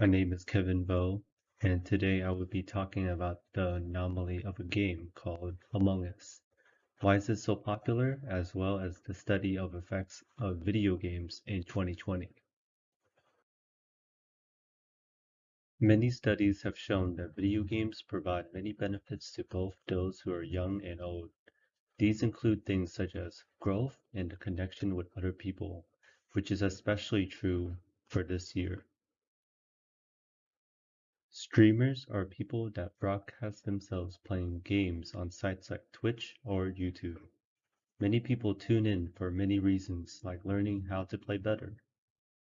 My name is Kevin Vo, and today I will be talking about the anomaly of a game called Among Us. Why is it so popular, as well as the study of effects of video games in 2020. Many studies have shown that video games provide many benefits to both those who are young and old. These include things such as growth and the connection with other people, which is especially true for this year. Streamers are people that broadcast themselves playing games on sites like Twitch or YouTube. Many people tune in for many reasons like learning how to play better,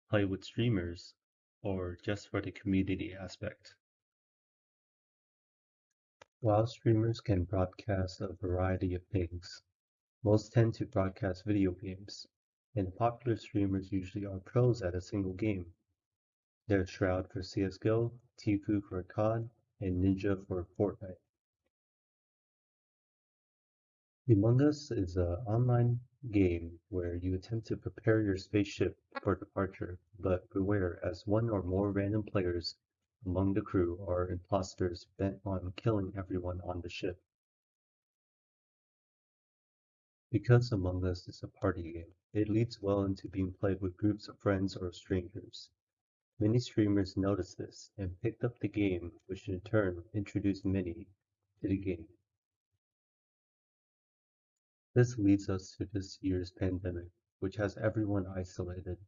play with streamers, or just for the community aspect. While streamers can broadcast a variety of things, most tend to broadcast video games, and popular streamers usually are pros at a single game. There's Shroud for CSGO, Tfue for COD, and Ninja for Fortnite. Among Us is an online game where you attempt to prepare your spaceship for departure, but beware as one or more random players among the crew are imposters bent on killing everyone on the ship. Because Among Us is a party game, it leads well into being played with groups of friends or strangers. Many streamers noticed this and picked up the game, which in turn introduced many to the game. This leads us to this year's pandemic, which has everyone isolated.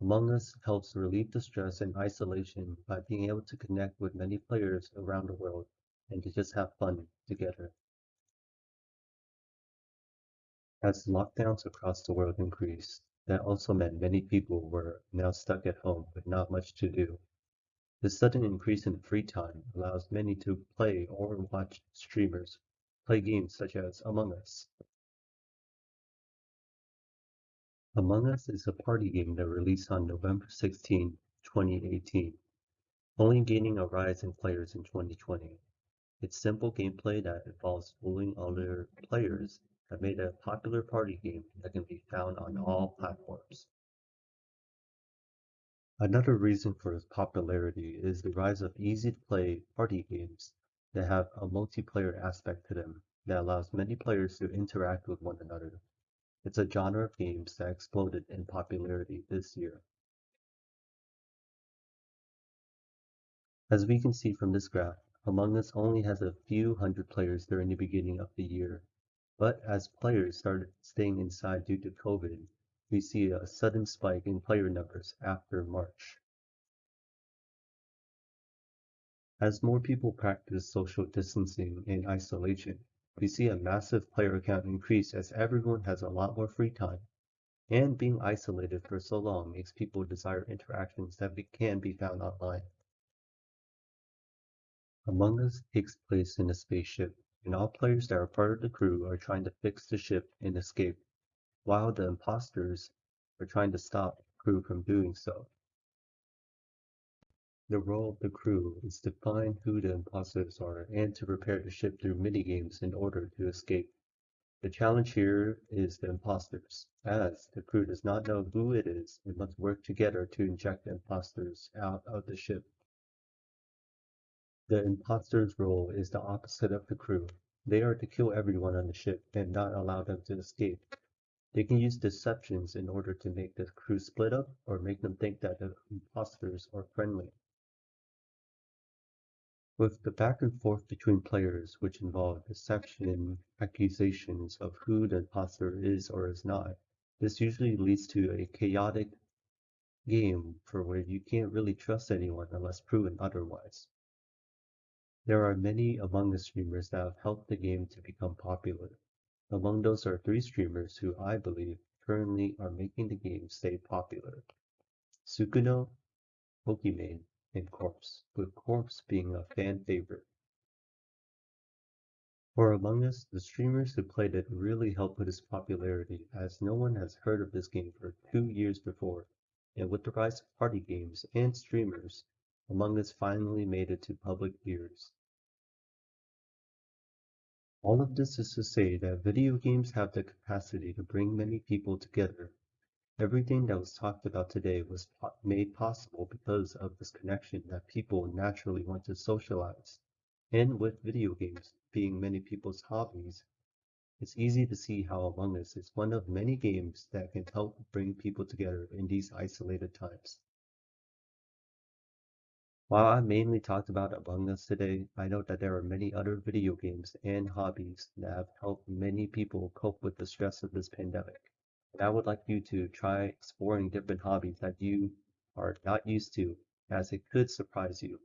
Among Us helps relieve the stress and isolation by being able to connect with many players around the world and to just have fun together. As lockdowns across the world increased, that also meant many people were now stuck at home with not much to do. The sudden increase in free time allows many to play or watch streamers play games such as Among Us. Among Us is a party game that released on November 16, 2018, only gaining a rise in players in 2020. Its simple gameplay that involves fooling other players have made a popular party game that can be found on all platforms. Another reason for its popularity is the rise of easy-to-play party games that have a multiplayer aspect to them that allows many players to interact with one another. It's a genre of games that exploded in popularity this year. As we can see from this graph, Among Us only has a few hundred players during the beginning of the year, but as players started staying inside due to COVID, we see a sudden spike in player numbers after March. As more people practice social distancing and isolation, we see a massive player count increase as everyone has a lot more free time. And being isolated for so long makes people desire interactions that can be found online. Among Us takes place in a spaceship and all players that are part of the crew are trying to fix the ship and escape, while the imposters are trying to stop the crew from doing so. The role of the crew is to find who the imposters are and to repair the ship through minigames in order to escape. The challenge here is the imposters, as the crew does not know who it is and must work together to inject the imposters out of the ship. The imposter's role is the opposite of the crew. They are to kill everyone on the ship and not allow them to escape. They can use deceptions in order to make the crew split up or make them think that the imposters are friendly. With the back and forth between players, which involve deception and accusations of who the imposter is or is not, this usually leads to a chaotic game for where you can't really trust anyone unless proven otherwise. There are many Among Us streamers that have helped the game to become popular. Among those are three streamers who I believe currently are making the game stay popular. Sykkuno, Pokimane, and Corpse, with Corpse being a fan favorite. For Among Us, the streamers who played it really helped with its popularity as no one has heard of this game for two years before, and with the rise of party games and streamers, Among Us finally made it to public ears. All of this is to say that video games have the capacity to bring many people together. Everything that was talked about today was made possible because of this connection that people naturally want to socialize. And with video games being many people's hobbies, it's easy to see how Among Us is one of many games that can help bring people together in these isolated times. While I mainly talked about Among Us today, I know that there are many other video games and hobbies that have helped many people cope with the stress of this pandemic. And I would like you to try exploring different hobbies that you are not used to, as it could surprise you.